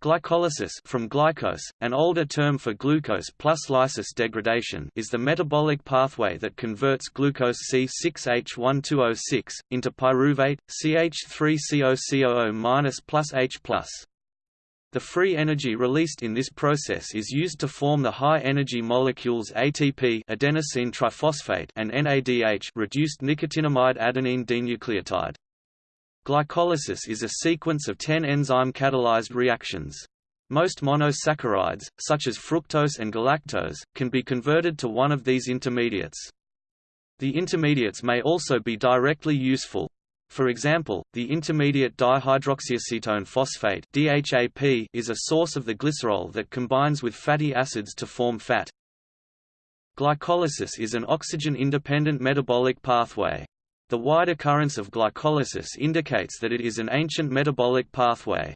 Glycolysis from glycose, an older term for glucose plus lysis degradation is the metabolic pathway that converts glucose C6H12O6 into pyruvate, CH3COCOO- plus H+. The free energy released in this process is used to form the high-energy molecules ATP adenosine triphosphate and NADH reduced nicotinamide adenine dinucleotide. Glycolysis is a sequence of 10 enzyme-catalyzed reactions. Most monosaccharides, such as fructose and galactose, can be converted to one of these intermediates. The intermediates may also be directly useful. For example, the intermediate dihydroxyacetone phosphate DHAP is a source of the glycerol that combines with fatty acids to form fat. Glycolysis is an oxygen-independent metabolic pathway. The wide occurrence of glycolysis indicates that it is an ancient metabolic pathway.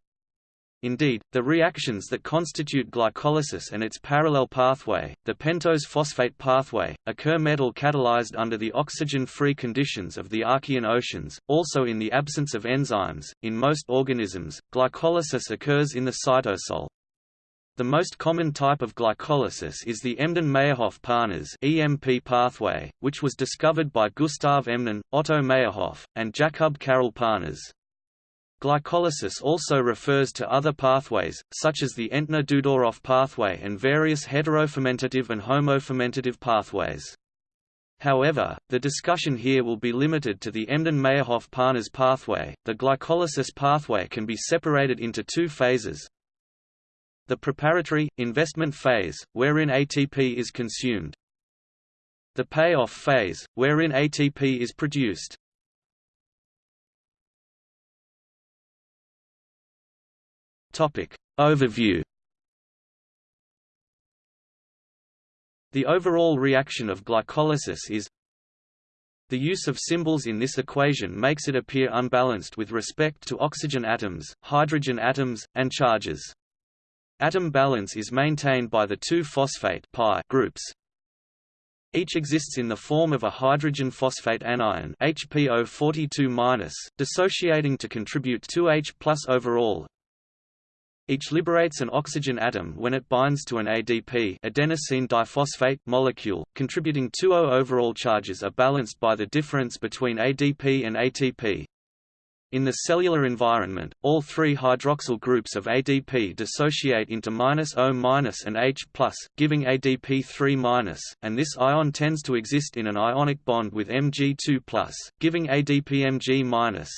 Indeed, the reactions that constitute glycolysis and its parallel pathway, the pentose phosphate pathway, occur metal-catalyzed under the oxygen-free conditions of the Archean oceans, also in the absence of enzymes. In most organisms, glycolysis occurs in the cytosol. The most common type of glycolysis is the Embden-Meyerhof-Parnas (EMP) pathway, which was discovered by Gustav Embden, Otto Meyerhof, and Jakub Karol Parnas. Glycolysis also refers to other pathways, such as the Entner-Doudoroff pathway and various heterofermentative and homofermentative pathways. However, the discussion here will be limited to the Embden-Meyerhof-Parnas pathway. The glycolysis pathway can be separated into two phases, the preparatory, investment phase, wherein ATP is consumed. The payoff phase, wherein ATP is produced. Topic. Overview The overall reaction of glycolysis is the use of symbols in this equation makes it appear unbalanced with respect to oxygen atoms, hydrogen atoms, and charges. Atom balance is maintained by the two phosphate pi groups. Each exists in the form of a hydrogen phosphate anion HPO42-, dissociating to contribute 2H plus overall. Each liberates an oxygen atom when it binds to an ADP adenosine diphosphate molecule, contributing 2O overall charges are balanced by the difference between ADP and ATP. In the cellular environment, all three hydroxyl groups of ADP dissociate into -O- and H+, giving ADP3-, and this ion tends to exist in an ionic bond with Mg2+, giving ADPMg-.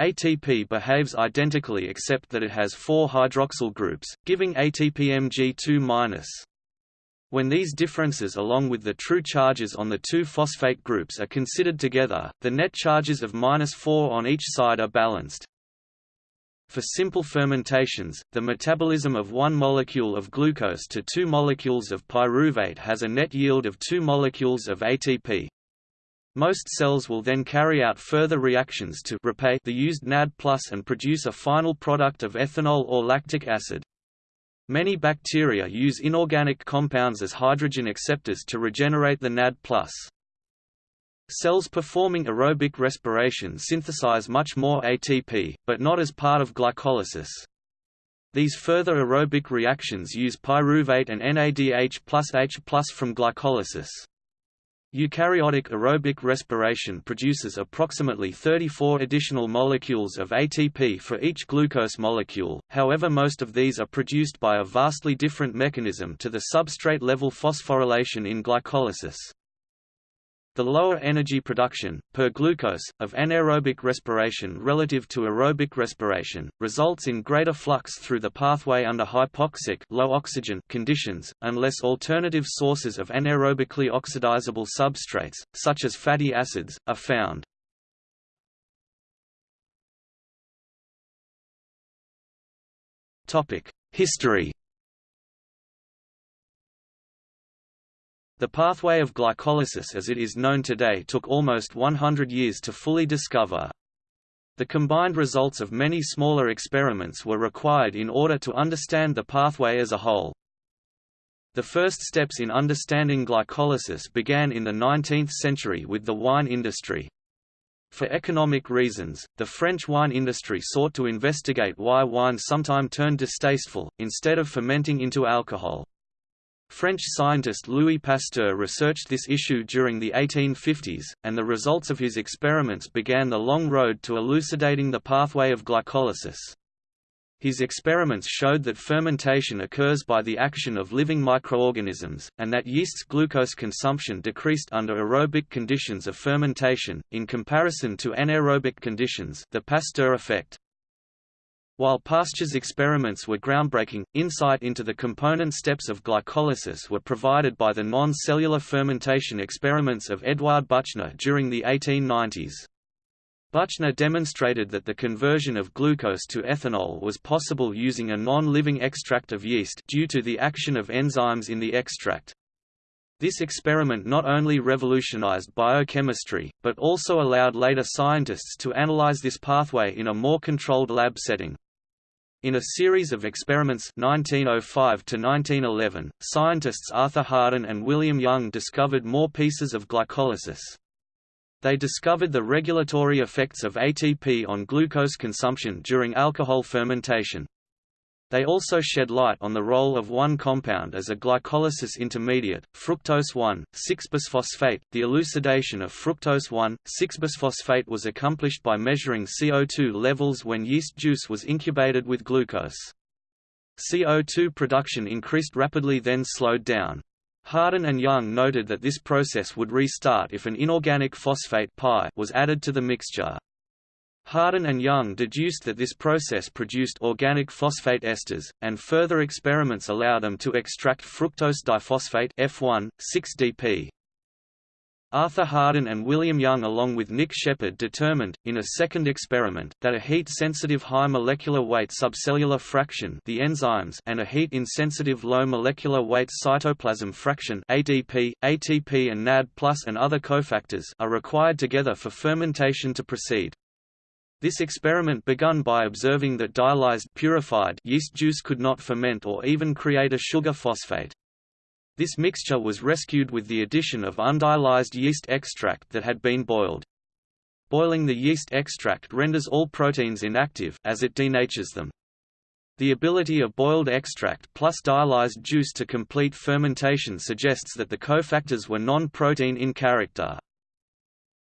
ATP behaves identically except that it has four hydroxyl groups, giving ATPMg2-. When these differences along with the true charges on the two phosphate groups are considered together, the net charges of -4 on each side are balanced. For simple fermentations, the metabolism of one molecule of glucose to two molecules of pyruvate has a net yield of two molecules of ATP. Most cells will then carry out further reactions to repay the used NAD+ and produce a final product of ethanol or lactic acid. Many bacteria use inorganic compounds as hydrogen acceptors to regenerate the NAD+. Cells performing aerobic respiration synthesize much more ATP, but not as part of glycolysis. These further aerobic reactions use pyruvate and NADH plus H plus from glycolysis. Eukaryotic aerobic respiration produces approximately 34 additional molecules of ATP for each glucose molecule, however most of these are produced by a vastly different mechanism to the substrate-level phosphorylation in glycolysis. The lower energy production, per glucose, of anaerobic respiration relative to aerobic respiration, results in greater flux through the pathway under hypoxic low oxygen conditions, unless alternative sources of anaerobically oxidizable substrates, such as fatty acids, are found. History The pathway of glycolysis as it is known today took almost 100 years to fully discover. The combined results of many smaller experiments were required in order to understand the pathway as a whole. The first steps in understanding glycolysis began in the 19th century with the wine industry. For economic reasons, the French wine industry sought to investigate why wine sometime turned distasteful, instead of fermenting into alcohol. French scientist Louis Pasteur researched this issue during the 1850s, and the results of his experiments began the long road to elucidating the pathway of glycolysis. His experiments showed that fermentation occurs by the action of living microorganisms, and that yeast's glucose consumption decreased under aerobic conditions of fermentation, in comparison to anaerobic conditions the Pasteur effect. While Pasteur's experiments were groundbreaking, insight into the component steps of glycolysis were provided by the non-cellular fermentation experiments of Edouard Buchner during the 1890s. Buchner demonstrated that the conversion of glucose to ethanol was possible using a non-living extract of yeast due to the action of enzymes in the extract. This experiment not only revolutionized biochemistry, but also allowed later scientists to analyze this pathway in a more controlled lab setting. In a series of experiments 1905 to 1911, scientists Arthur Harden and William Young discovered more pieces of glycolysis. They discovered the regulatory effects of ATP on glucose consumption during alcohol fermentation. They also shed light on the role of one compound as a glycolysis intermediate, fructose 1,6-bisphosphate. The elucidation of fructose 1,6-bisphosphate was accomplished by measuring CO2 levels when yeast juice was incubated with glucose. CO2 production increased rapidly then slowed down. Harden and Young noted that this process would restart if an inorganic phosphate was added to the mixture. Harden and Young deduced that this process produced organic phosphate esters, and further experiments allowed them to extract fructose diphosphate F1, 6-DP. Arthur Harden and William Young along with Nick Shepard determined, in a second experiment, that a heat-sensitive high molecular weight subcellular fraction the enzymes and a heat-insensitive low molecular weight cytoplasm fraction ADP, ATP and NAD and other cofactors are required together for fermentation to proceed. This experiment begun by observing that dialyzed purified yeast juice could not ferment or even create a sugar phosphate. This mixture was rescued with the addition of undialyzed yeast extract that had been boiled. Boiling the yeast extract renders all proteins inactive as it denatures them. The ability of boiled extract plus dialyzed juice to complete fermentation suggests that the cofactors were non-protein in character.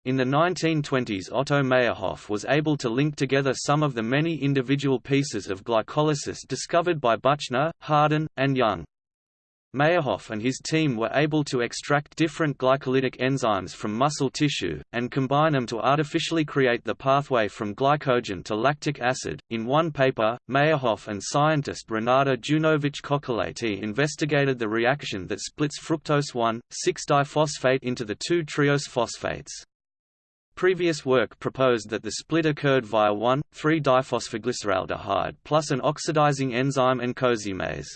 In the 1920s Otto Meyerhof was able to link together some of the many individual pieces of glycolysis discovered by Buchner, Harden, and Young. Meyerhof and his team were able to extract different glycolytic enzymes from muscle tissue, and combine them to artificially create the pathway from glycogen to lactic acid. In one paper, Meyerhof and scientist Renate Junowicz-Kocholaty investigated the reaction that splits fructose 1,6-diphosphate into the two triose phosphates. Previous work proposed that the split occurred via 1,3-diphosphoglyceraldehyde plus an oxidizing enzyme and cozymase.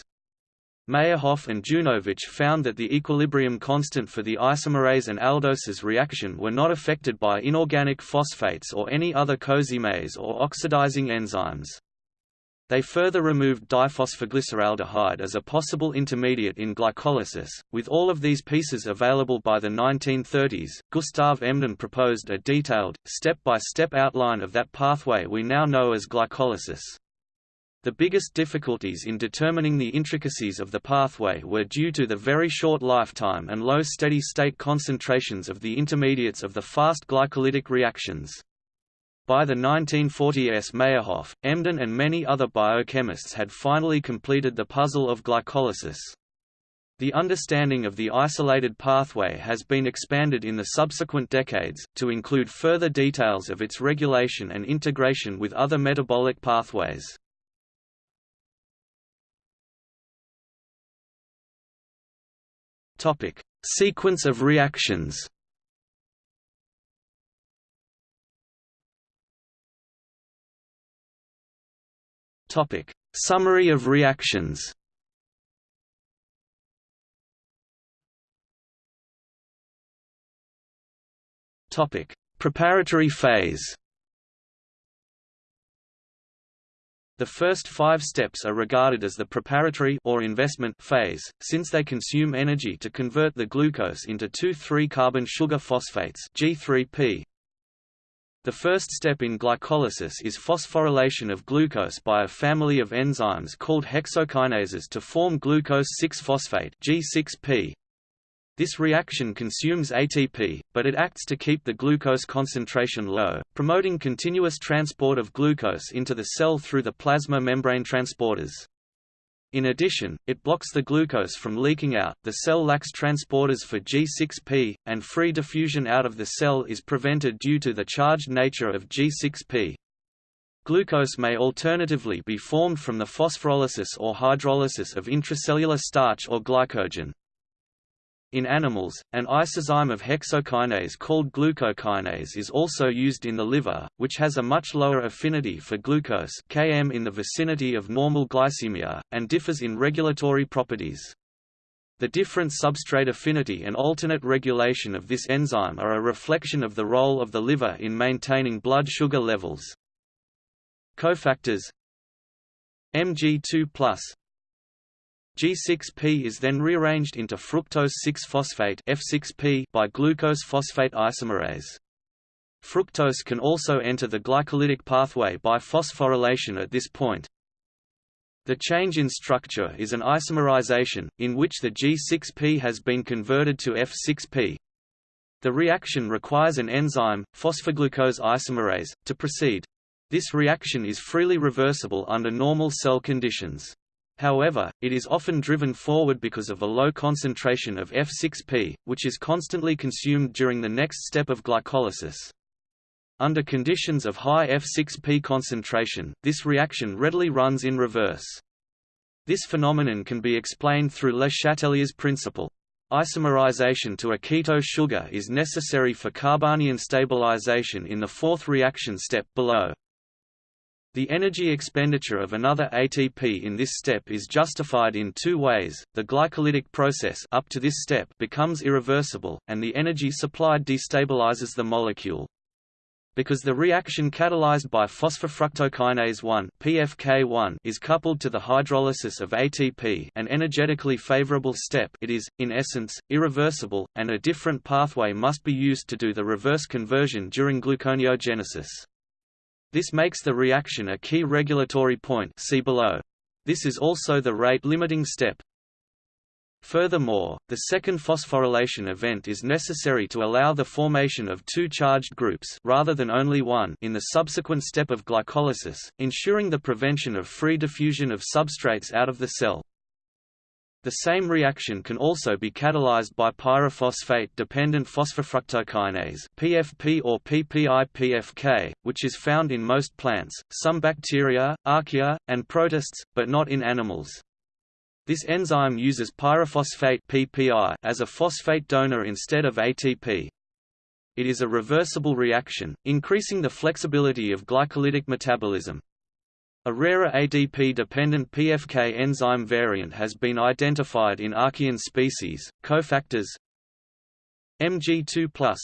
Meyerhof and Junowicz found that the equilibrium constant for the isomerase and aldoses reaction were not affected by inorganic phosphates or any other cozymase or oxidizing enzymes. They further removed diphosphoglyceraldehyde as a possible intermediate in glycolysis. With all of these pieces available by the 1930s, Gustav Embden proposed a detailed, step-by-step -step outline of that pathway we now know as glycolysis. The biggest difficulties in determining the intricacies of the pathway were due to the very short lifetime and low steady-state concentrations of the intermediates of the fast glycolytic reactions. By the 1940s Meyerhof, Embden and many other biochemists had finally completed the puzzle of glycolysis. The understanding of the isolated pathway has been expanded in the subsequent decades, to include further details of its regulation and integration with other metabolic pathways. Sequence of reactions Topic: Summary of reactions. Topic: Preparatory phase. The first five steps are regarded as the preparatory or investment phase, since they consume energy to convert the glucose into 2,3-carbon sugar phosphates G3P. The first step in glycolysis is phosphorylation of glucose by a family of enzymes called hexokinases to form glucose 6-phosphate G6P. This reaction consumes ATP, but it acts to keep the glucose concentration low, promoting continuous transport of glucose into the cell through the plasma membrane transporters. In addition, it blocks the glucose from leaking out, the cell lacks transporters for G6P, and free diffusion out of the cell is prevented due to the charged nature of G6P. Glucose may alternatively be formed from the phosphorolysis or hydrolysis of intracellular starch or glycogen. In animals, an isozyme of hexokinase called glucokinase is also used in the liver, which has a much lower affinity for glucose Km in the vicinity of normal glycemia, and differs in regulatory properties. The different substrate affinity and alternate regulation of this enzyme are a reflection of the role of the liver in maintaining blood sugar levels. Cofactors Mg2+ G6P is then rearranged into fructose 6-phosphate F6P by glucose phosphate isomerase. Fructose can also enter the glycolytic pathway by phosphorylation at this point. The change in structure is an isomerization, in which the G6P has been converted to F6P. The reaction requires an enzyme, phosphoglucose isomerase, to proceed. This reaction is freely reversible under normal cell conditions. However, it is often driven forward because of a low concentration of F6P, which is constantly consumed during the next step of glycolysis. Under conditions of high F6P concentration, this reaction readily runs in reverse. This phenomenon can be explained through Le Chatelier's principle. Isomerization to a keto sugar is necessary for carbanion stabilization in the fourth reaction step below. The energy expenditure of another ATP in this step is justified in two ways, the glycolytic process up to this step becomes irreversible, and the energy supplied destabilizes the molecule. Because the reaction catalyzed by phosphofructokinase 1 PFK1 is coupled to the hydrolysis of ATP an energetically favorable step it is, in essence, irreversible, and a different pathway must be used to do the reverse conversion during gluconeogenesis. This makes the reaction a key regulatory point see below. This is also the rate-limiting step. Furthermore, the second phosphorylation event is necessary to allow the formation of two charged groups rather than only one in the subsequent step of glycolysis, ensuring the prevention of free diffusion of substrates out of the cell. The same reaction can also be catalyzed by pyrophosphate-dependent phosphofructokinase (PFP or PPI-PFK), which is found in most plants, some bacteria, archaea, and protists, but not in animals. This enzyme uses pyrophosphate (PPI) as a phosphate donor instead of ATP. It is a reversible reaction, increasing the flexibility of glycolytic metabolism. A rarer ADP-dependent PFK enzyme variant has been identified in Archean species. Cofactors Mg2+.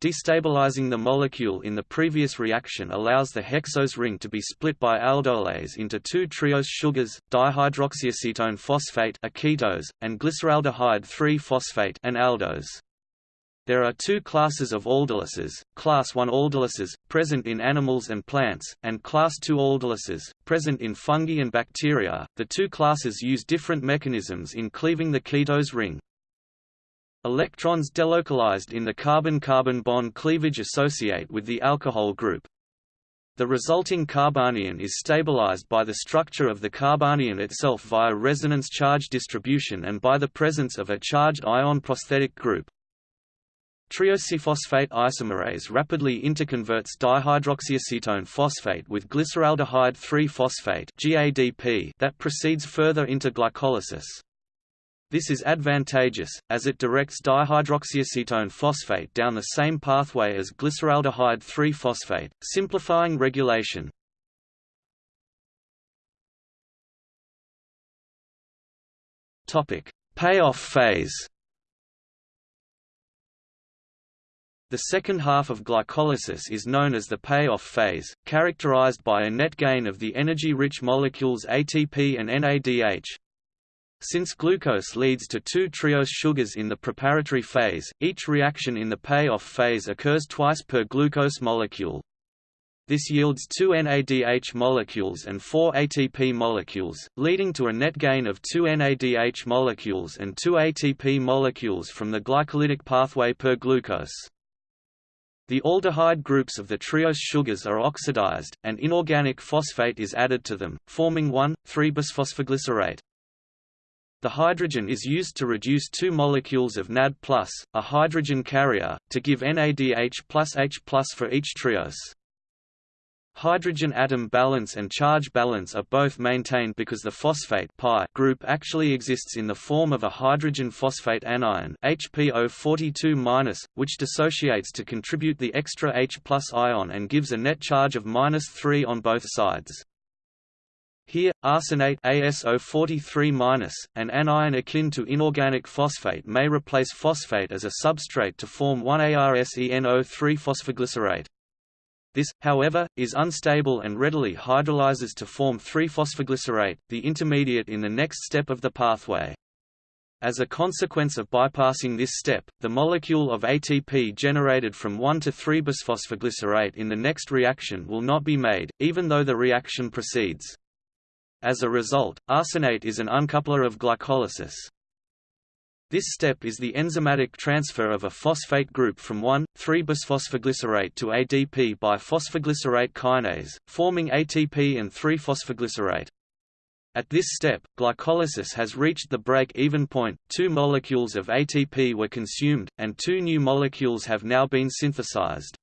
Destabilizing the molecule in the previous reaction allows the hexose ring to be split by aldolase into two triose sugars, dihydroxyacetone phosphate a ketose, and glyceraldehyde 3-phosphate an aldose. There are two classes of aldolases, class I aldolases, present in animals and plants, and class II aldolases, present in fungi and bacteria. The two classes use different mechanisms in cleaving the ketose ring. Electrons delocalized in the carbon-carbon bond cleavage associate with the alcohol group. The resulting carbanion is stabilized by the structure of the carbanion itself via resonance charge distribution and by the presence of a charged ion prosthetic group. Triosephosphate isomerase rapidly interconverts dihydroxyacetone phosphate with glyceraldehyde 3-phosphate (GADP) that proceeds further into glycolysis. This is advantageous, as it directs dihydroxyacetone phosphate down the same pathway as glyceraldehyde 3-phosphate, simplifying regulation. Payoff phase The second half of glycolysis is known as the payoff phase, characterized by a net gain of the energy-rich molecules ATP and NADH. Since glucose leads to two triose sugars in the preparatory phase, each reaction in the payoff phase occurs twice per glucose molecule. This yields two NADH molecules and four ATP molecules, leading to a net gain of two NADH molecules and two ATP molecules from the glycolytic pathway per glucose. The aldehyde groups of the triose sugars are oxidized, and inorganic phosphate is added to them, forming 1,3-bisphosphoglycerate. The hydrogen is used to reduce two molecules of NAD+, a hydrogen carrier, to give NADH plus H plus for each triose. Hydrogen atom balance and charge balance are both maintained because the phosphate pi group actually exists in the form of a hydrogen phosphate anion HPO42-, which dissociates to contribute the extra H plus ion and gives a net charge of 3 on both sides. Here, arsenate ASO43-, an anion akin to inorganic phosphate may replace phosphate as a substrate to form 1-ARSENO3-phosphoglycerate. This, however, is unstable and readily hydrolyzes to form 3-phosphoglycerate, the intermediate in the next step of the pathway. As a consequence of bypassing this step, the molecule of ATP generated from 1 to 3-bisphosphoglycerate in the next reaction will not be made, even though the reaction proceeds. As a result, arsenate is an uncoupler of glycolysis. This step is the enzymatic transfer of a phosphate group from 1,3-bisphosphoglycerate to ADP by phosphoglycerate kinase, forming ATP and 3-phosphoglycerate. At this step, glycolysis has reached the break-even point, two molecules of ATP were consumed, and two new molecules have now been synthesized.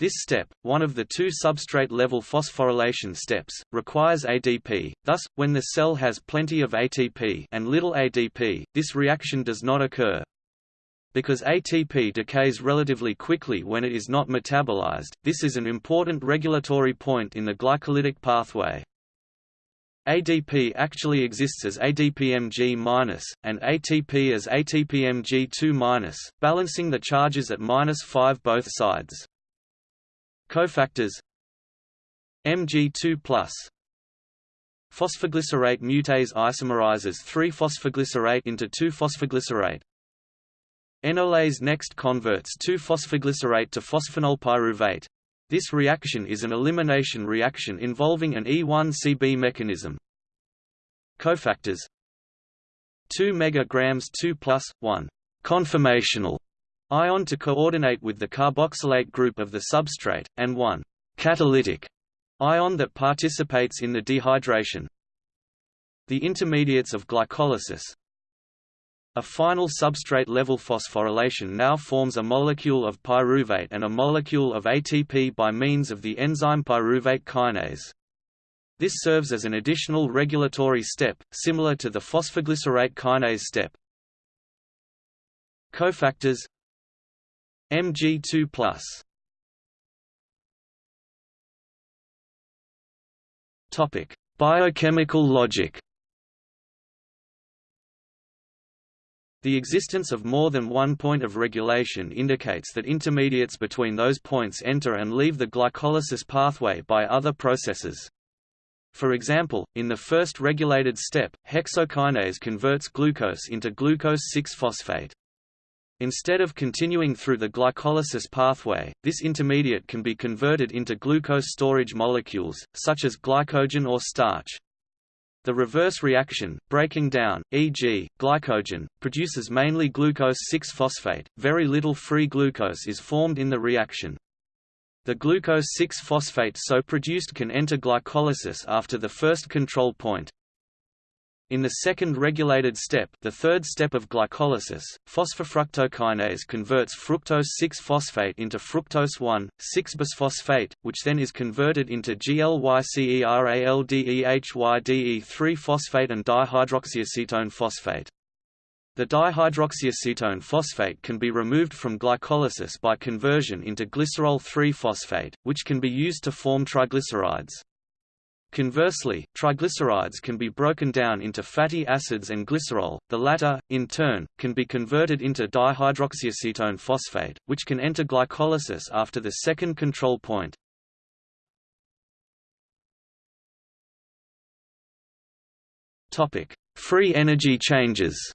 This step, one of the two substrate-level phosphorylation steps, requires ADP, thus, when the cell has plenty of ATP and little ADP, this reaction does not occur. Because ATP decays relatively quickly when it is not metabolized, this is an important regulatory point in the glycolytic pathway. ADP actually exists as ADPMG- and ATP as ATPMG2-, balancing the charges at 5 both sides. Cofactors Mg2 Phosphoglycerate mutase isomerizes 3-phosphoglycerate into 2-phosphoglycerate. Enolase next converts 2-phosphoglycerate to phosphoenolpyruvate. This reaction is an elimination reaction involving an E1CB mechanism. Cofactors 2 megagrams 2 plus 1 conformational ion to coordinate with the carboxylate group of the substrate, and one catalytic ion that participates in the dehydration. The intermediates of glycolysis A final substrate-level phosphorylation now forms a molecule of pyruvate and a molecule of ATP by means of the enzyme pyruvate kinase. This serves as an additional regulatory step, similar to the phosphoglycerate kinase step. Cofactors Mg2+. Topic: Biochemical logic. The existence of more than one point of regulation indicates that intermediates between those points enter and leave the glycolysis pathway by other processes. For example, in the first regulated step, hexokinase converts glucose into glucose 6-phosphate. Instead of continuing through the glycolysis pathway, this intermediate can be converted into glucose storage molecules, such as glycogen or starch. The reverse reaction, breaking down, e.g., glycogen, produces mainly glucose 6-phosphate, very little free glucose is formed in the reaction. The glucose 6-phosphate so produced can enter glycolysis after the first control point. In the second regulated step the third step of glycolysis, phosphofructokinase converts fructose 6-phosphate into fructose 1,6-bisphosphate, which then is converted into GLYCERALDEHYDE3-phosphate and dihydroxyacetone phosphate. The dihydroxyacetone phosphate can be removed from glycolysis by conversion into glycerol 3-phosphate, which can be used to form triglycerides. Conversely, triglycerides can be broken down into fatty acids and glycerol, the latter, in turn, can be converted into dihydroxyacetone phosphate, which can enter glycolysis after the second control point. Free energy changes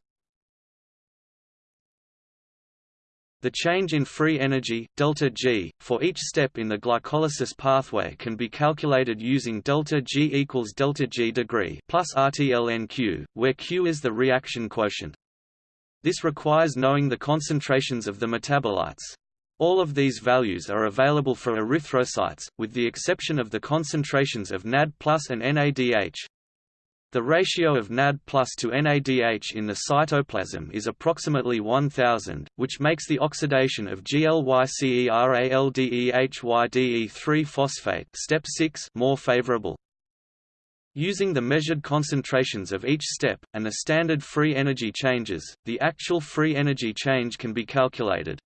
The change in free energy, delta G, for each step in the glycolysis pathway can be calculated using delta G equals delta G degree plus RTLNQ, where Q is the reaction quotient. This requires knowing the concentrations of the metabolites. All of these values are available for erythrocytes, with the exception of the concentrations of NAD+ and NADH. The ratio of NAD plus to NADH in the cytoplasm is approximately 1000, which makes the oxidation of GLYCERALDEHYDE3-phosphate step 6 more favorable. Using the measured concentrations of each step, and the standard free energy changes, the actual free energy change can be calculated.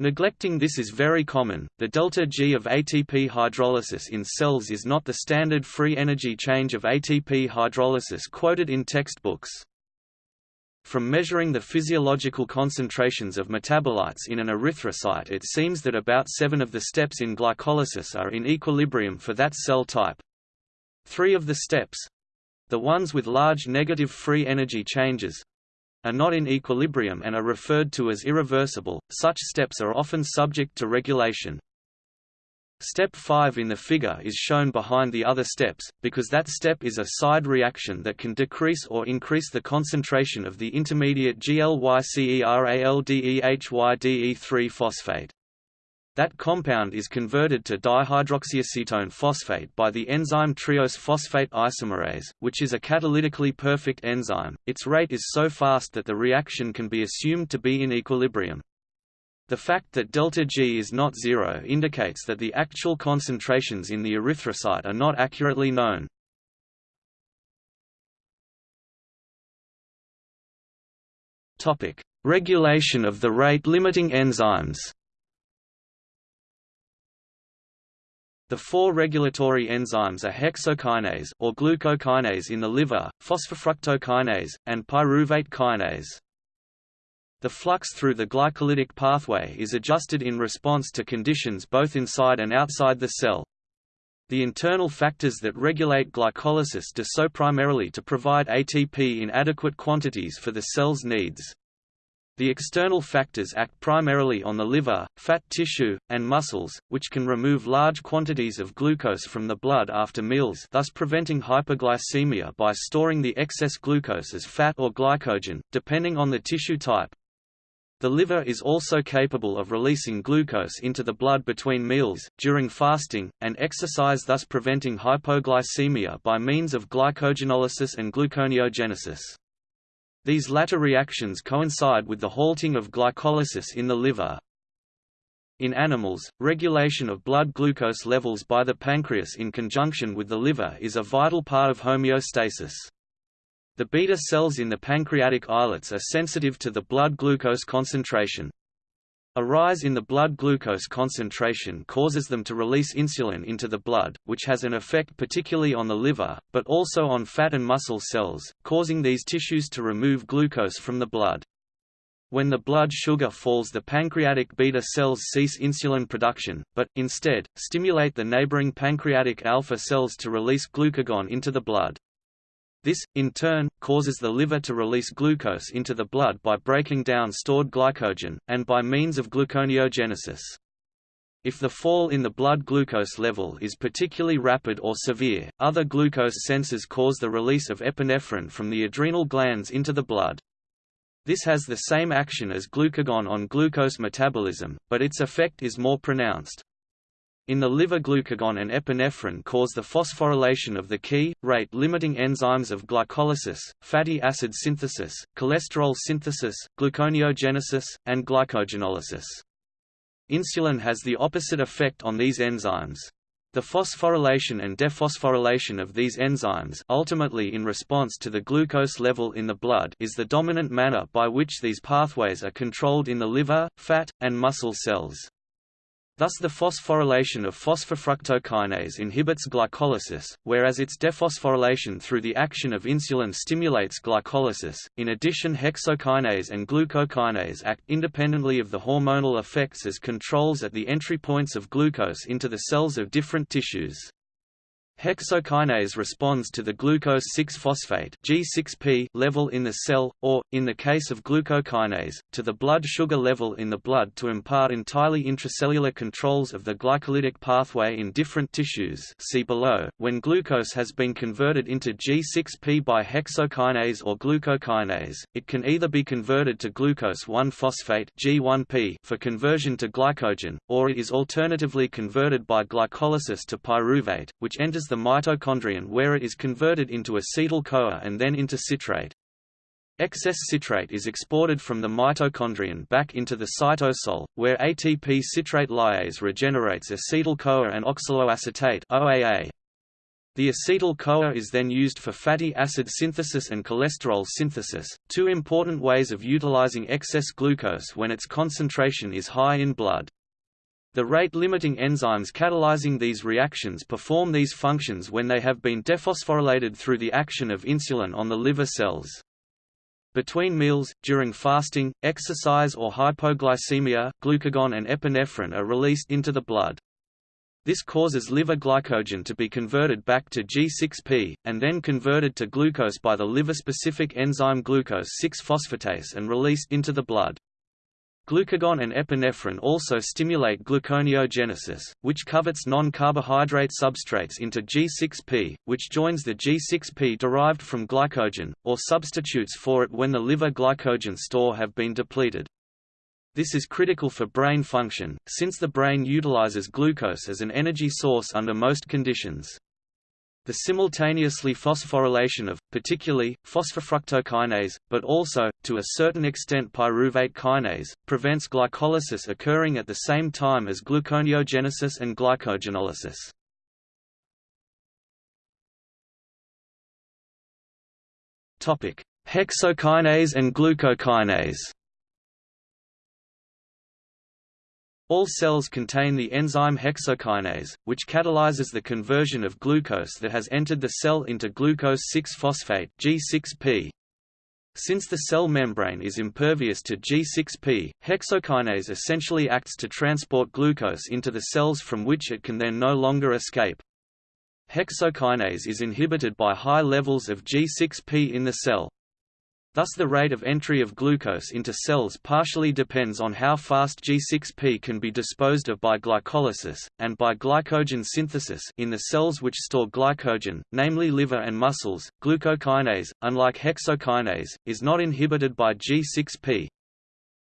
Neglecting this is very common. The delta G of ATP hydrolysis in cells is not the standard free energy change of ATP hydrolysis quoted in textbooks. From measuring the physiological concentrations of metabolites in an erythrocyte it seems that about seven of the steps in glycolysis are in equilibrium for that cell type. Three of the steps—the ones with large negative free energy changes, are not in equilibrium and are referred to as irreversible. Such steps are often subject to regulation. Step 5 in the figure is shown behind the other steps, because that step is a side reaction that can decrease or increase the concentration of the intermediate GLYCERALDEHYDE3 phosphate. That compound is converted to dihydroxyacetone phosphate by the enzyme triose phosphate isomerase, which is a catalytically perfect enzyme. Its rate is so fast that the reaction can be assumed to be in equilibrium. The fact that delta G is not zero indicates that the actual concentrations in the erythrocyte are not accurately known. Topic: Regulation of the rate-limiting enzymes. The four regulatory enzymes are hexokinase or glucokinase in the liver, phosphofructokinase, and pyruvate kinase. The flux through the glycolytic pathway is adjusted in response to conditions both inside and outside the cell. The internal factors that regulate glycolysis do so primarily to provide ATP in adequate quantities for the cell's needs. The external factors act primarily on the liver, fat tissue, and muscles, which can remove large quantities of glucose from the blood after meals thus preventing hyperglycemia by storing the excess glucose as fat or glycogen, depending on the tissue type. The liver is also capable of releasing glucose into the blood between meals, during fasting, and exercise thus preventing hypoglycemia by means of glycogenolysis and gluconeogenesis. These latter reactions coincide with the halting of glycolysis in the liver. In animals, regulation of blood glucose levels by the pancreas in conjunction with the liver is a vital part of homeostasis. The beta cells in the pancreatic islets are sensitive to the blood glucose concentration. A rise in the blood glucose concentration causes them to release insulin into the blood, which has an effect particularly on the liver, but also on fat and muscle cells, causing these tissues to remove glucose from the blood. When the blood sugar falls the pancreatic beta cells cease insulin production, but, instead, stimulate the neighboring pancreatic alpha cells to release glucagon into the blood. This, in turn, causes the liver to release glucose into the blood by breaking down stored glycogen, and by means of gluconeogenesis. If the fall in the blood glucose level is particularly rapid or severe, other glucose sensors cause the release of epinephrine from the adrenal glands into the blood. This has the same action as glucagon on glucose metabolism, but its effect is more pronounced. In the liver glucagon and epinephrine cause the phosphorylation of the key, rate-limiting enzymes of glycolysis, fatty acid synthesis, cholesterol synthesis, gluconeogenesis, and glycogenolysis. Insulin has the opposite effect on these enzymes. The phosphorylation and dephosphorylation of these enzymes ultimately in response to the glucose level in the blood is the dominant manner by which these pathways are controlled in the liver, fat, and muscle cells. Thus the phosphorylation of phosphofructokinase inhibits glycolysis, whereas its dephosphorylation through the action of insulin stimulates glycolysis. In addition hexokinase and glucokinase act independently of the hormonal effects as controls at the entry points of glucose into the cells of different tissues. Hexokinase responds to the glucose 6-phosphate G6P level in the cell, or, in the case of glucokinase, to the blood sugar level in the blood to impart entirely intracellular controls of the glycolytic pathway in different tissues see below. When glucose has been converted into G6P by hexokinase or glucokinase, it can either be converted to glucose 1-phosphate G1P for conversion to glycogen, or it is alternatively converted by glycolysis to pyruvate, which enters the mitochondrion where it is converted into acetyl-CoA and then into citrate. Excess citrate is exported from the mitochondrion back into the cytosol, where ATP citrate lyase regenerates acetyl-CoA and oxaloacetate OAA. The acetyl-CoA is then used for fatty acid synthesis and cholesterol synthesis, two important ways of utilizing excess glucose when its concentration is high in blood. The rate-limiting enzymes catalyzing these reactions perform these functions when they have been dephosphorylated through the action of insulin on the liver cells. Between meals, during fasting, exercise or hypoglycemia, glucagon and epinephrine are released into the blood. This causes liver glycogen to be converted back to G6P, and then converted to glucose by the liver-specific enzyme glucose 6-phosphatase and released into the blood. Glucagon and epinephrine also stimulate gluconeogenesis, which covets non-carbohydrate substrates into G6P, which joins the G6P derived from glycogen, or substitutes for it when the liver glycogen store have been depleted. This is critical for brain function, since the brain utilizes glucose as an energy source under most conditions. The simultaneously phosphorylation of, particularly, phosphofructokinase, but also, to a certain extent pyruvate kinase, prevents glycolysis occurring at the same time as gluconeogenesis and glycogenolysis. Hexokinase and glucokinase All cells contain the enzyme hexokinase, which catalyzes the conversion of glucose that has entered the cell into glucose 6-phosphate G6P. Since the cell membrane is impervious to G6P, hexokinase essentially acts to transport glucose into the cells from which it can then no longer escape. Hexokinase is inhibited by high levels of G6P in the cell. Thus the rate of entry of glucose into cells partially depends on how fast G6P can be disposed of by glycolysis, and by glycogen synthesis in the cells which store glycogen, namely liver and muscles. Glucokinase, unlike hexokinase, is not inhibited by G6P.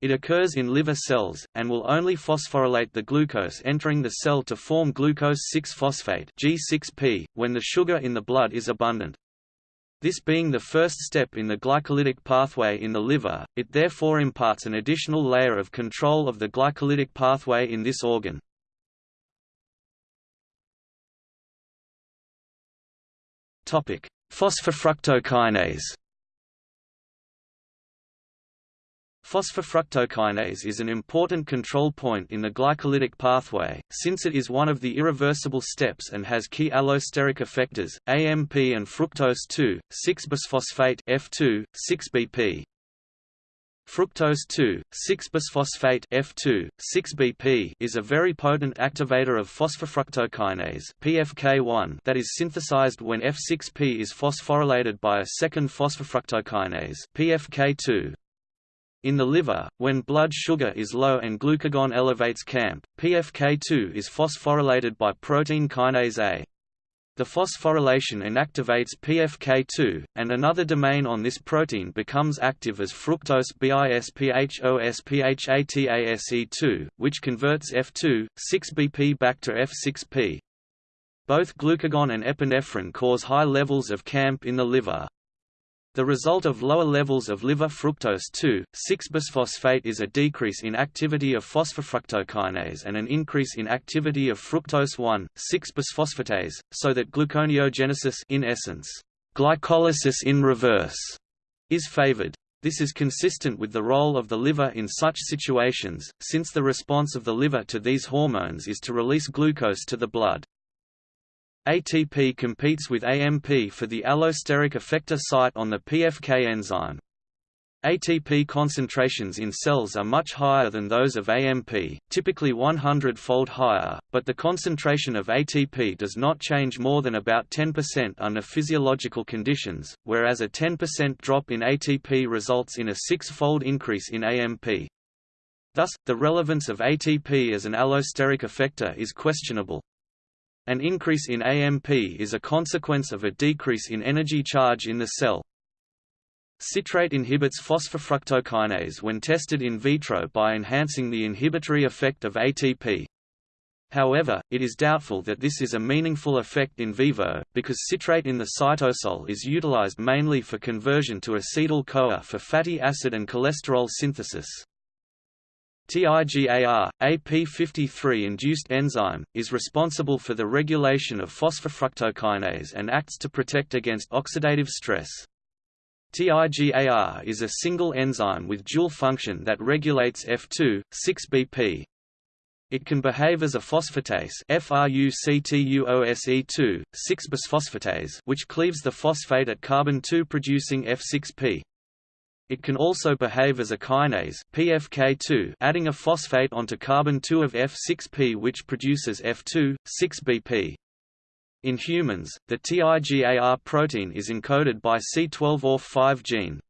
It occurs in liver cells, and will only phosphorylate the glucose entering the cell to form glucose 6-phosphate G6P, when the sugar in the blood is abundant. This being the first step in the glycolytic pathway in the liver, it therefore imparts an additional layer of control of the glycolytic pathway in this organ. Phosphofructokinase Phosphofructokinase is an important control point in the glycolytic pathway, since it is one of the irreversible steps and has key allosteric effectors, AMP and fructose 2, 6-bisphosphate F2, 6BP. Fructose 2, 6-bisphosphate F2, 6BP is a very potent activator of phosphofructokinase PFK1 that is synthesized when F6P is phosphorylated by a second phosphofructokinase PFK2. In the liver, when blood sugar is low and glucagon elevates CAMP, PFK2 is phosphorylated by protein kinase A. The phosphorylation inactivates PFK2, and another domain on this protein becomes active as fructose bisphosphatase2, which converts F2, 6BP back to F6P. Both glucagon and epinephrine cause high levels of CAMP in the liver. The result of lower levels of liver fructose two, 2,6-bisphosphate is a decrease in activity of phosphofructokinase and an increase in activity of fructose one, 1,6-bisphosphatase, so that gluconeogenesis in essence, glycolysis in reverse, is favored. This is consistent with the role of the liver in such situations, since the response of the liver to these hormones is to release glucose to the blood. ATP competes with AMP for the allosteric effector site on the PFK enzyme. ATP concentrations in cells are much higher than those of AMP, typically 100-fold higher, but the concentration of ATP does not change more than about 10% under physiological conditions, whereas a 10% drop in ATP results in a six-fold increase in AMP. Thus, the relevance of ATP as an allosteric effector is questionable. An increase in AMP is a consequence of a decrease in energy charge in the cell. Citrate inhibits phosphofructokinase when tested in vitro by enhancing the inhibitory effect of ATP. However, it is doubtful that this is a meaningful effect in vivo, because citrate in the cytosol is utilized mainly for conversion to acetyl-CoA for fatty acid and cholesterol synthesis. TIGAR, a p53-induced enzyme, is responsible for the regulation of phosphofructokinase and acts to protect against oxidative stress. TIGAR is a single enzyme with dual function that regulates F2, 6BP. It can behave as a phosphatase FRUCTOSE2, 6-bisphosphatase which cleaves the phosphate at carbon-2 producing F6P. It can also behave as a kinase PFK2 adding a phosphate onto carbon-2 of F6P which produces F2, 6BP. In humans, the TIGAR protein is encoded by C12orf5 gene.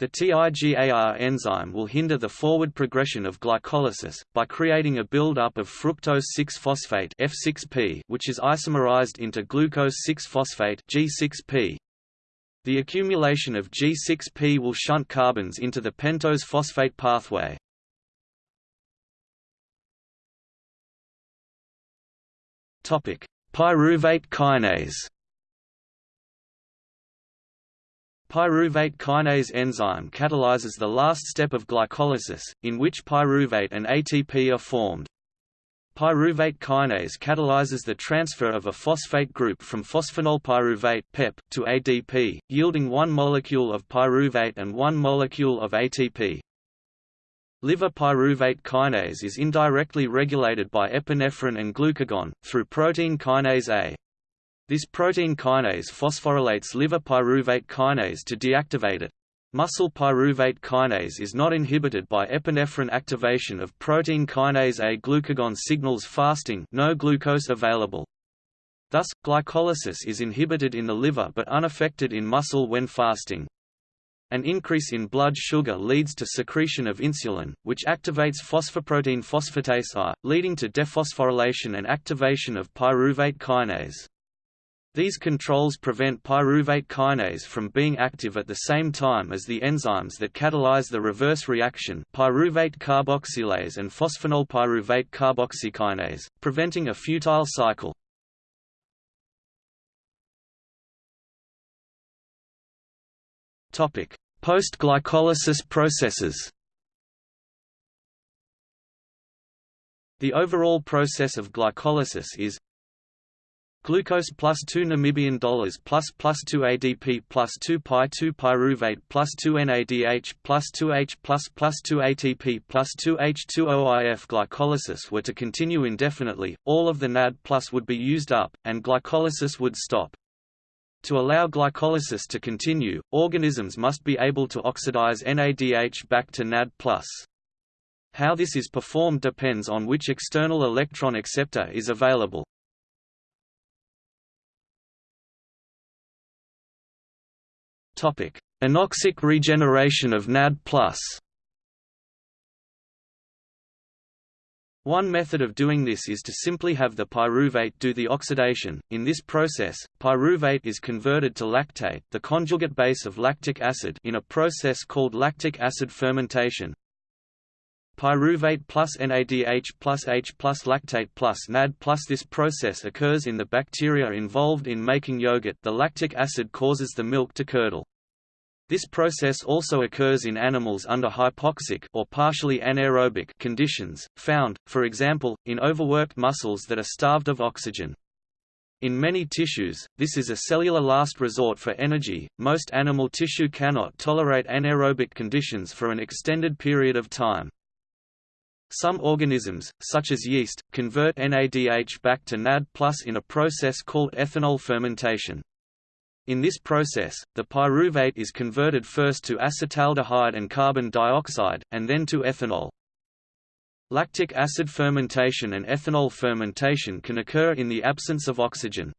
The TIGAR enzyme will hinder the forward progression of glycolysis, by creating a buildup of fructose 6-phosphate F6P which is isomerized into glucose 6-phosphate G6P. The accumulation of G6P will shunt carbons into the pentose phosphate pathway. Topic: Pyruvate kinase. Pyruvate kinase enzyme catalyzes the last step of glycolysis, in which pyruvate and ATP are formed. Pyruvate kinase catalyzes the transfer of a phosphate group from phosphoenol pyruvate (PEP) to ADP, yielding one molecule of pyruvate and one molecule of ATP. Liver pyruvate kinase is indirectly regulated by epinephrine and glucagon, through protein kinase A. This protein kinase phosphorylates liver pyruvate kinase to deactivate it. Muscle pyruvate kinase is not inhibited by epinephrine activation of protein kinase A. Glucagon signals fasting no glucose available. Thus, glycolysis is inhibited in the liver but unaffected in muscle when fasting. An increase in blood sugar leads to secretion of insulin, which activates phosphoprotein phosphatase I, leading to dephosphorylation and activation of pyruvate kinase. These controls prevent pyruvate kinase from being active at the same time as the enzymes that catalyze the reverse reaction pyruvate carboxylase and phosphoenol pyruvate carboxykinase, preventing a futile cycle. Post-glycolysis processes The overall process of glycolysis is Glucose plus 2 Namibian dollars plus plus 2 ADP plus 2 pi 2 pyruvate plus 2 NADH plus 2H plus plus 2 ATP plus 2 H2OIF glycolysis were to continue indefinitely, all of the NAD plus would be used up, and glycolysis would stop. To allow glycolysis to continue, organisms must be able to oxidize NADH back to NAD+. How this is performed depends on which external electron acceptor is available. Anoxic regeneration of NAD+. One method of doing this is to simply have the pyruvate do the oxidation. In this process, pyruvate is converted to lactate, the conjugate base of lactic acid, in a process called lactic acid fermentation. Pyruvate plus NADH plus H plus lactate plus NAD plus This process occurs in the bacteria involved in making yogurt the lactic acid causes the milk to curdle. This process also occurs in animals under hypoxic or partially anaerobic conditions, found, for example, in overworked muscles that are starved of oxygen. In many tissues, this is a cellular last resort for energy. Most animal tissue cannot tolerate anaerobic conditions for an extended period of time. Some organisms, such as yeast, convert NADH back to NAD+ in a process called ethanol fermentation. In this process, the pyruvate is converted first to acetaldehyde and carbon dioxide, and then to ethanol. Lactic acid fermentation and ethanol fermentation can occur in the absence of oxygen.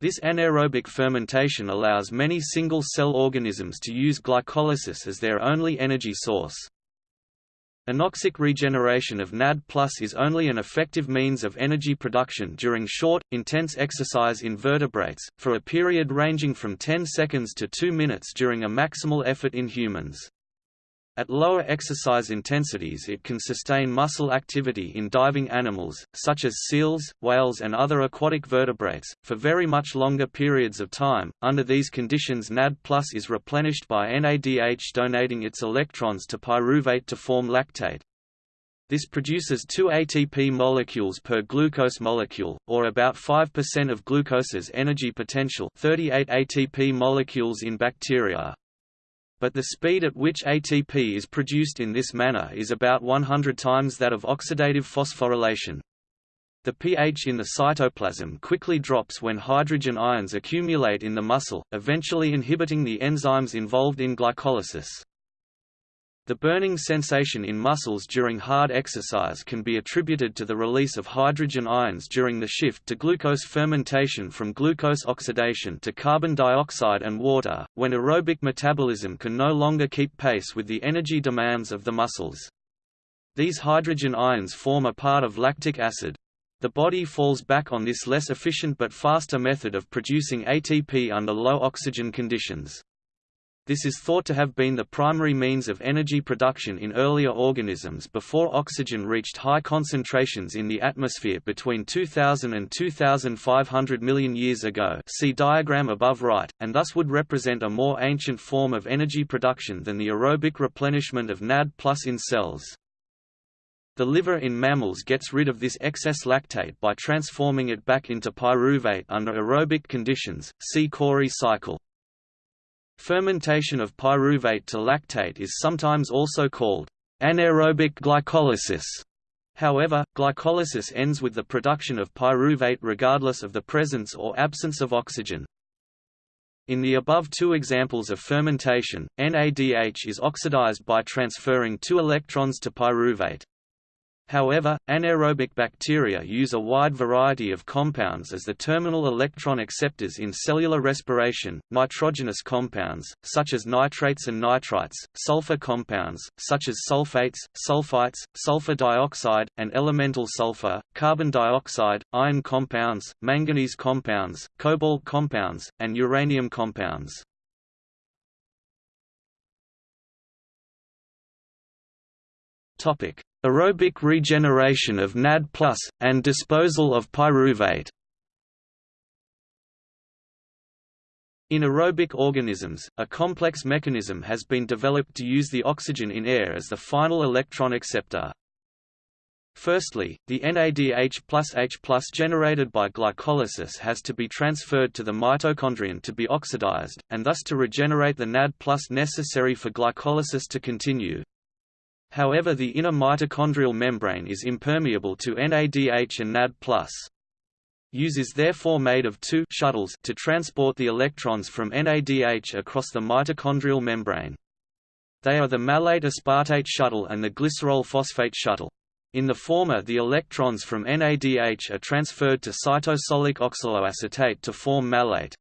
This anaerobic fermentation allows many single-cell organisms to use glycolysis as their only energy source. Anoxic regeneration of NAD is only an effective means of energy production during short, intense exercise in vertebrates, for a period ranging from 10 seconds to 2 minutes during a maximal effort in humans. At lower exercise intensities it can sustain muscle activity in diving animals, such as seals, whales and other aquatic vertebrates, for very much longer periods of time. Under these conditions NAD plus is replenished by NADH donating its electrons to pyruvate to form lactate. This produces 2 ATP molecules per glucose molecule, or about 5% of glucose's energy potential 38 ATP molecules in bacteria but the speed at which ATP is produced in this manner is about 100 times that of oxidative phosphorylation. The pH in the cytoplasm quickly drops when hydrogen ions accumulate in the muscle, eventually inhibiting the enzymes involved in glycolysis. The burning sensation in muscles during hard exercise can be attributed to the release of hydrogen ions during the shift to glucose fermentation from glucose oxidation to carbon dioxide and water, when aerobic metabolism can no longer keep pace with the energy demands of the muscles. These hydrogen ions form a part of lactic acid. The body falls back on this less efficient but faster method of producing ATP under low oxygen conditions. This is thought to have been the primary means of energy production in earlier organisms before oxygen reached high concentrations in the atmosphere between 2000 and 2500 million years ago see diagram above right, and thus would represent a more ancient form of energy production than the aerobic replenishment of NAD plus in cells. The liver in mammals gets rid of this excess lactate by transforming it back into pyruvate under aerobic conditions, see Cori cycle. Fermentation of pyruvate to lactate is sometimes also called anaerobic glycolysis. However, glycolysis ends with the production of pyruvate regardless of the presence or absence of oxygen. In the above two examples of fermentation, NADH is oxidized by transferring two electrons to pyruvate. However, anaerobic bacteria use a wide variety of compounds as the terminal electron acceptors in cellular respiration, nitrogenous compounds, such as nitrates and nitrites, sulfur compounds, such as sulfates, sulfites, sulfur dioxide, and elemental sulfur, carbon dioxide, iron compounds, manganese compounds, cobalt compounds, and uranium compounds. Topic aerobic regeneration of NAD+, and disposal of pyruvate. In aerobic organisms, a complex mechanism has been developed to use the oxygen in air as the final electron acceptor. Firstly, the NADH plus H plus generated by glycolysis has to be transferred to the mitochondrion to be oxidized, and thus to regenerate the NAD plus necessary for glycolysis to continue. However the inner mitochondrial membrane is impermeable to NADH and NAD+. Use is therefore made of two shuttles to transport the electrons from NADH across the mitochondrial membrane. They are the malate aspartate shuttle and the glycerol phosphate shuttle. In the former the electrons from NADH are transferred to cytosolic oxaloacetate to form malate.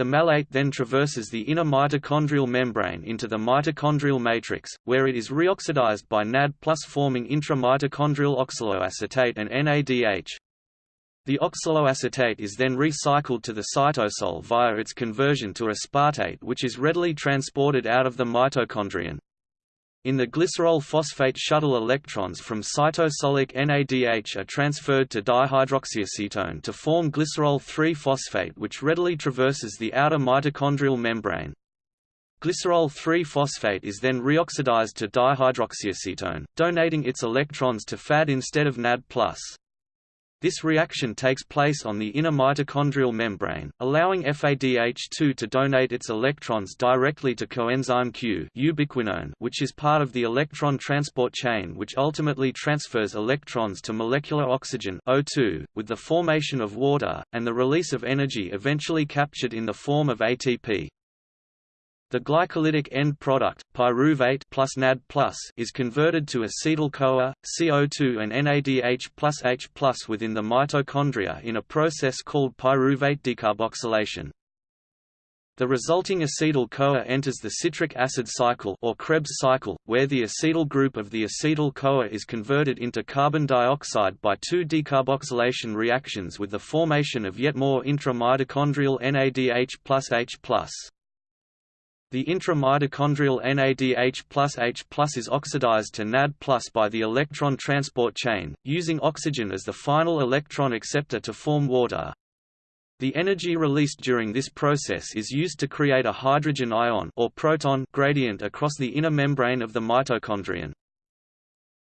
The malate then traverses the inner mitochondrial membrane into the mitochondrial matrix, where it is reoxidized by NAD plus forming intramitochondrial oxaloacetate and NADH. The oxaloacetate is then recycled to the cytosol via its conversion to aspartate which is readily transported out of the mitochondrion. In the glycerol phosphate shuttle electrons from cytosolic NADH are transferred to dihydroxyacetone to form glycerol 3-phosphate which readily traverses the outer mitochondrial membrane. Glycerol 3-phosphate is then reoxidized to dihydroxyacetone, donating its electrons to Fad instead of NAD+. This reaction takes place on the inner mitochondrial membrane, allowing FADH2 to donate its electrons directly to coenzyme Q ubiquinone which is part of the electron transport chain which ultimately transfers electrons to molecular oxygen O2, with the formation of water, and the release of energy eventually captured in the form of ATP. The glycolytic end product, pyruvate plus NAD is converted to acetyl-CoA, CO2 and NADH plus H plus within the mitochondria in a process called pyruvate decarboxylation. The resulting acetyl-CoA enters the citric acid cycle or Krebs cycle, where the acetyl group of the acetyl-CoA is converted into carbon dioxide by two decarboxylation reactions with the formation of yet more intramitochondrial NADH plus H the intramitochondrial NADH plus H plus is oxidized to NAD plus by the electron transport chain, using oxygen as the final electron acceptor to form water. The energy released during this process is used to create a hydrogen ion or proton gradient across the inner membrane of the mitochondrion.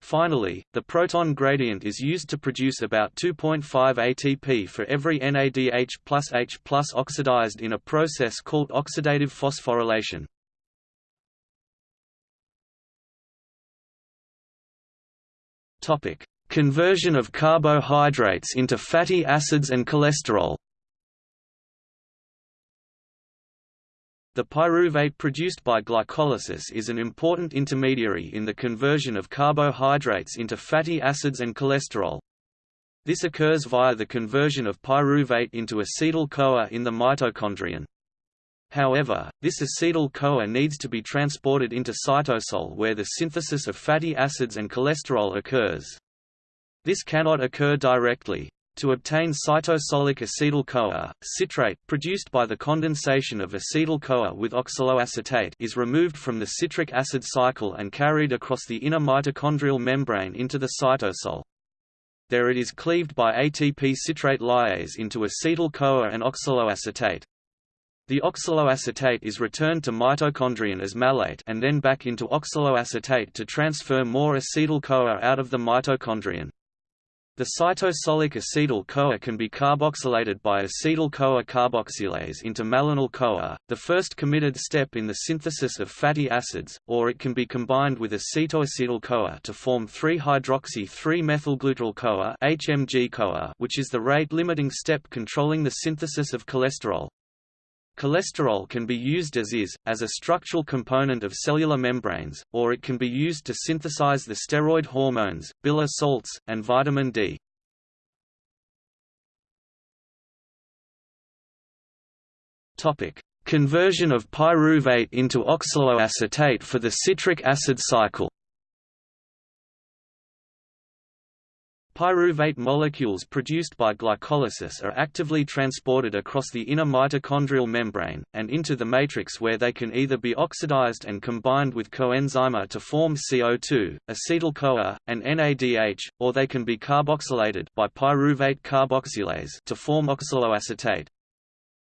Finally, the proton gradient is used to produce about 2.5 ATP for every NADH plus H plus oxidized in a process called oxidative phosphorylation. Conversion of carbohydrates into fatty acids and cholesterol The pyruvate produced by glycolysis is an important intermediary in the conversion of carbohydrates into fatty acids and cholesterol. This occurs via the conversion of pyruvate into acetyl-CoA in the mitochondrion. However, this acetyl-CoA needs to be transported into cytosol where the synthesis of fatty acids and cholesterol occurs. This cannot occur directly, to obtain cytosolic acetyl-CoA, citrate produced by the condensation of acetyl-CoA with oxaloacetate is removed from the citric acid cycle and carried across the inner mitochondrial membrane into the cytosol. There it is cleaved by ATP citrate lyase into acetyl-CoA and oxaloacetate. The oxaloacetate is returned to mitochondrion as malate and then back into oxaloacetate to transfer more acetyl-CoA out of the mitochondrion. The cytosolic acetyl-CoA can be carboxylated by acetyl-CoA carboxylase into malonyl-CoA, the first committed step in the synthesis of fatty acids, or it can be combined with acetoacetyl-CoA to form 3-hydroxy-3-methylglutaryl-CoA (HMG-CoA), which is the rate-limiting step controlling the synthesis of cholesterol. Cholesterol can be used as is, as a structural component of cellular membranes, or it can be used to synthesize the steroid hormones, bile salts, and vitamin D. Conversion of pyruvate into oxaloacetate for the citric acid cycle Pyruvate molecules produced by glycolysis are actively transported across the inner mitochondrial membrane, and into the matrix where they can either be oxidized and combined with coenzyme to form CO2, acetyl-CoA, and NADH, or they can be carboxylated by pyruvate carboxylase to form oxaloacetate.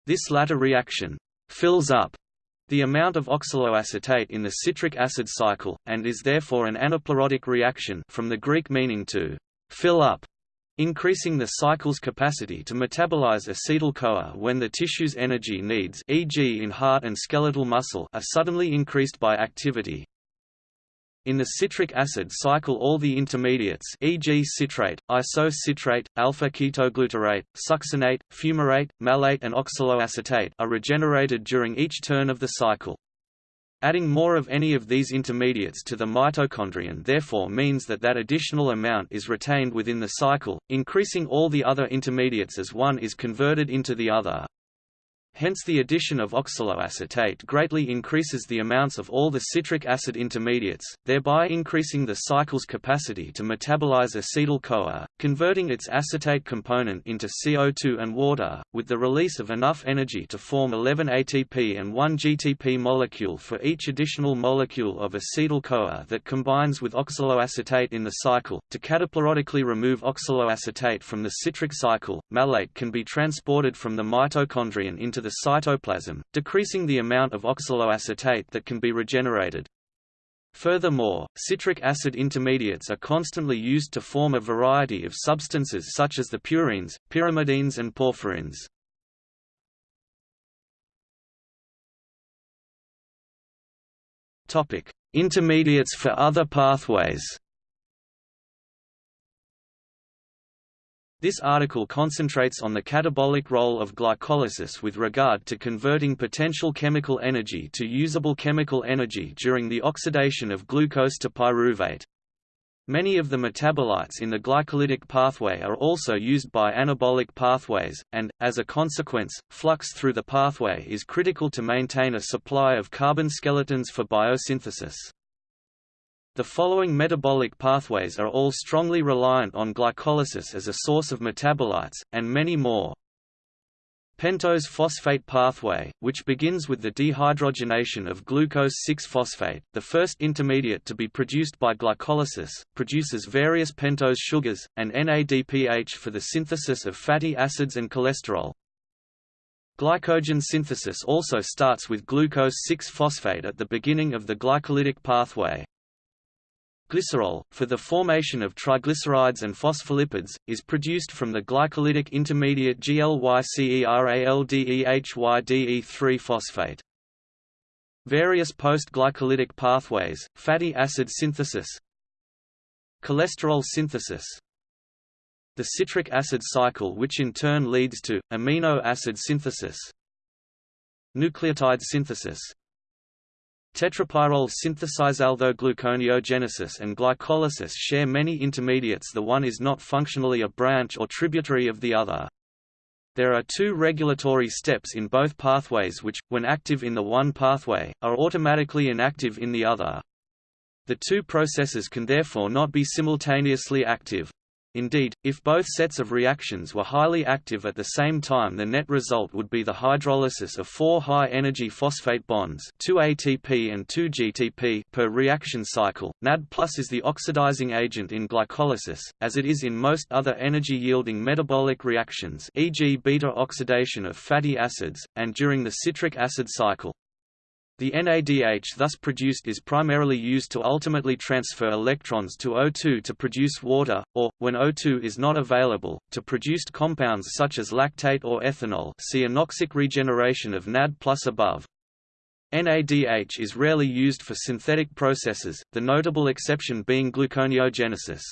This latter reaction fills up the amount of oxaloacetate in the citric acid cycle, and is therefore an anaplerotic reaction from the Greek meaning to fill up, increasing the cycle's capacity to metabolize acetyl-CoA when the tissue's energy needs e.g. in heart and skeletal muscle are suddenly increased by activity. In the citric acid cycle all the intermediates e.g. citrate, isocitrate, alpha-ketoglutarate, succinate, fumarate, malate and oxaloacetate are regenerated during each turn of the cycle. Adding more of any of these intermediates to the mitochondrion therefore means that that additional amount is retained within the cycle, increasing all the other intermediates as one is converted into the other. Hence the addition of oxaloacetate greatly increases the amounts of all the citric acid intermediates, thereby increasing the cycle's capacity to metabolize acetyl-CoA, converting its acetate component into CO2 and water, with the release of enough energy to form 11 ATP and 1 GTP molecule for each additional molecule of acetyl-CoA that combines with oxaloacetate in the cycle. To cataplerotically remove oxaloacetate from the citric cycle, malate can be transported from the mitochondrion into the the cytoplasm, decreasing the amount of oxaloacetate that can be regenerated. Furthermore, citric acid intermediates are constantly used to form a variety of substances such as the purines, pyrimidines and porphyrins. Intermediates for other pathways. This article concentrates on the catabolic role of glycolysis with regard to converting potential chemical energy to usable chemical energy during the oxidation of glucose to pyruvate. Many of the metabolites in the glycolytic pathway are also used by anabolic pathways, and, as a consequence, flux through the pathway is critical to maintain a supply of carbon skeletons for biosynthesis. The following metabolic pathways are all strongly reliant on glycolysis as a source of metabolites, and many more. Pentose phosphate pathway, which begins with the dehydrogenation of glucose 6-phosphate, the first intermediate to be produced by glycolysis, produces various pentose sugars, and NADPH for the synthesis of fatty acids and cholesterol. Glycogen synthesis also starts with glucose 6-phosphate at the beginning of the glycolytic pathway. Glycerol, for the formation of triglycerides and phospholipids, is produced from the glycolytic intermediate GLYCERALDEHYDE3-phosphate. Various post-glycolytic pathways, fatty acid synthesis Cholesterol synthesis The citric acid cycle which in turn leads to, amino acid synthesis Nucleotide synthesis Tetrapyrrole gluconeogenesis and glycolysis share many intermediates the one is not functionally a branch or tributary of the other. There are two regulatory steps in both pathways which, when active in the one pathway, are automatically inactive in the other. The two processes can therefore not be simultaneously active. Indeed, if both sets of reactions were highly active at the same time the net result would be the hydrolysis of four high-energy phosphate bonds 2 ATP and 2 GTP per reaction cycle. NAD plus is the oxidizing agent in glycolysis, as it is in most other energy-yielding metabolic reactions e.g. beta-oxidation of fatty acids, and during the citric acid cycle. The NADH thus produced is primarily used to ultimately transfer electrons to O2 to produce water, or, when O2 is not available, to produce compounds such as lactate or ethanol see anoxic regeneration of NAD above. NADH is rarely used for synthetic processes, the notable exception being gluconeogenesis.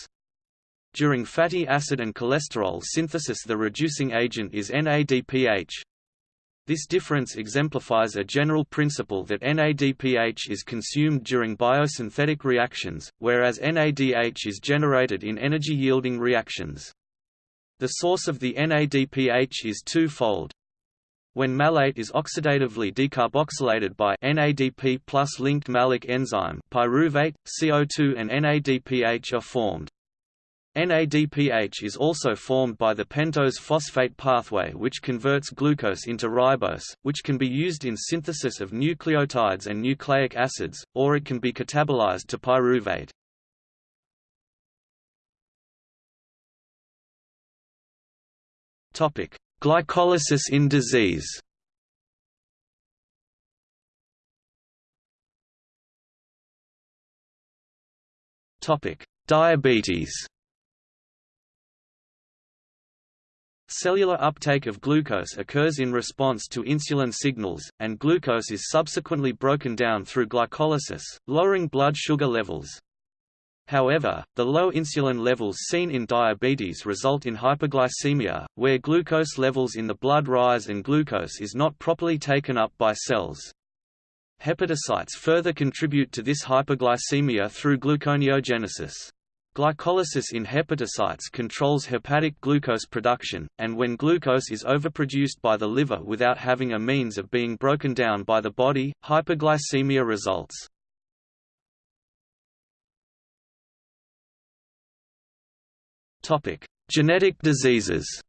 During fatty acid and cholesterol synthesis the reducing agent is NADPH. This difference exemplifies a general principle that NADPH is consumed during biosynthetic reactions, whereas NADH is generated in energy-yielding reactions. The source of the NADPH is twofold. When malate is oxidatively decarboxylated by NADP plus linked malic enzyme pyruvate, CO2 and NADPH are formed. NADPH is also formed by the pentose phosphate pathway which converts glucose into ribose, which can be used in synthesis of nucleotides and nucleic acids, or it can be catabolized to pyruvate. Glycolysis in disease Diabetes Cellular uptake of glucose occurs in response to insulin signals, and glucose is subsequently broken down through glycolysis, lowering blood sugar levels. However, the low insulin levels seen in diabetes result in hyperglycemia, where glucose levels in the blood rise and glucose is not properly taken up by cells. Hepatocytes further contribute to this hyperglycemia through gluconeogenesis. Glycolysis in hepatocytes controls hepatic glucose production, and when glucose is overproduced by the liver without having a means of being broken down by the body, hyperglycemia results. Genetic diseases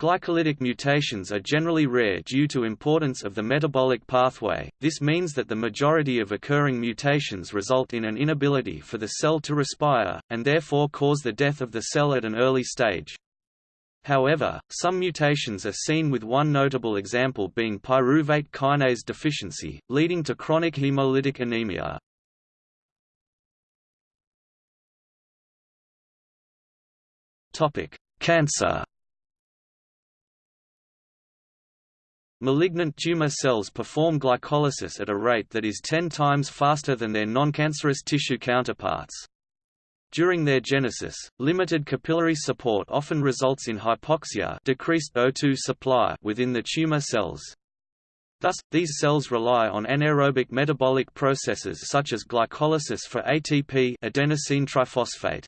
Glycolytic mutations are generally rare due to importance of the metabolic pathway, this means that the majority of occurring mutations result in an inability for the cell to respire, and therefore cause the death of the cell at an early stage. However, some mutations are seen with one notable example being pyruvate kinase deficiency, leading to chronic hemolytic anemia. Cancer Malignant tumor cells perform glycolysis at a rate that is 10 times faster than their noncancerous tissue counterparts. During their genesis, limited capillary support often results in hypoxia decreased O2 supply within the tumor cells. Thus, these cells rely on anaerobic metabolic processes such as glycolysis for ATP adenosine triphosphate.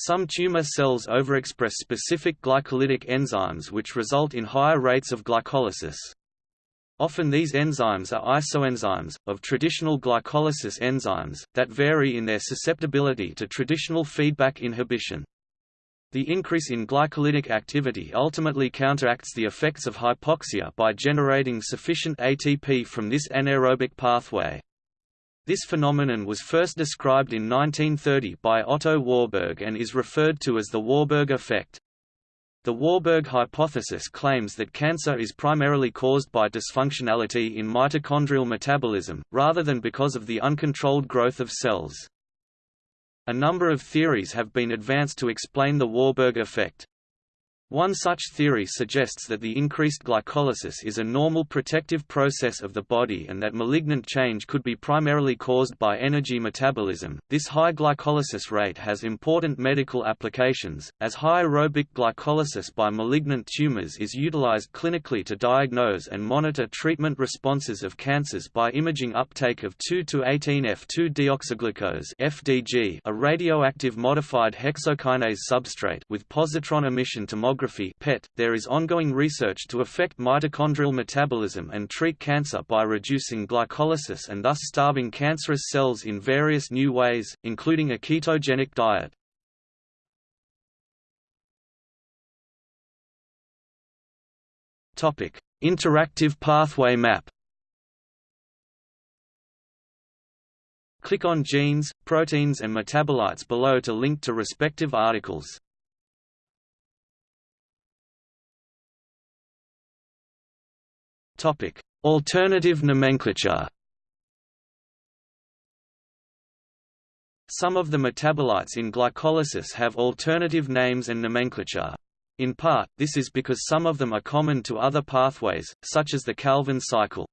Some tumor cells overexpress specific glycolytic enzymes which result in higher rates of glycolysis. Often these enzymes are isoenzymes, of traditional glycolysis enzymes, that vary in their susceptibility to traditional feedback inhibition. The increase in glycolytic activity ultimately counteracts the effects of hypoxia by generating sufficient ATP from this anaerobic pathway. This phenomenon was first described in 1930 by Otto Warburg and is referred to as the Warburg effect. The Warburg hypothesis claims that cancer is primarily caused by dysfunctionality in mitochondrial metabolism, rather than because of the uncontrolled growth of cells. A number of theories have been advanced to explain the Warburg effect. One such theory suggests that the increased glycolysis is a normal protective process of the body and that malignant change could be primarily caused by energy metabolism. This high glycolysis rate has important medical applications, as high aerobic glycolysis by malignant tumors is utilized clinically to diagnose and monitor treatment responses of cancers by imaging uptake of 2 to 18 F2 deoxyglucose (FDG), a radioactive modified hexokinase substrate with positron emission tomography PET, there is ongoing research to affect mitochondrial metabolism and treat cancer by reducing glycolysis and thus starving cancerous cells in various new ways, including a ketogenic diet. Interactive pathway map Click on genes, proteins and metabolites below to link to respective articles. Alternative nomenclature. Some of the metabolites in glycolysis have alternative names and nomenclature. In part, this is because some of them are common to other pathways, such as the Calvin cycle.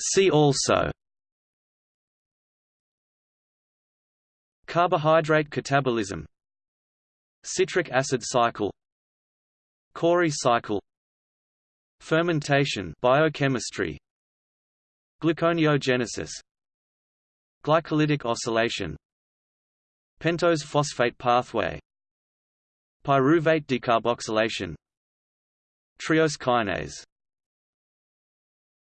See also Carbohydrate catabolism Citric acid cycle Cori cycle Fermentation biochemistry Gluconeogenesis Glycolytic oscillation Pentose phosphate pathway Pyruvate decarboxylation Triose kinase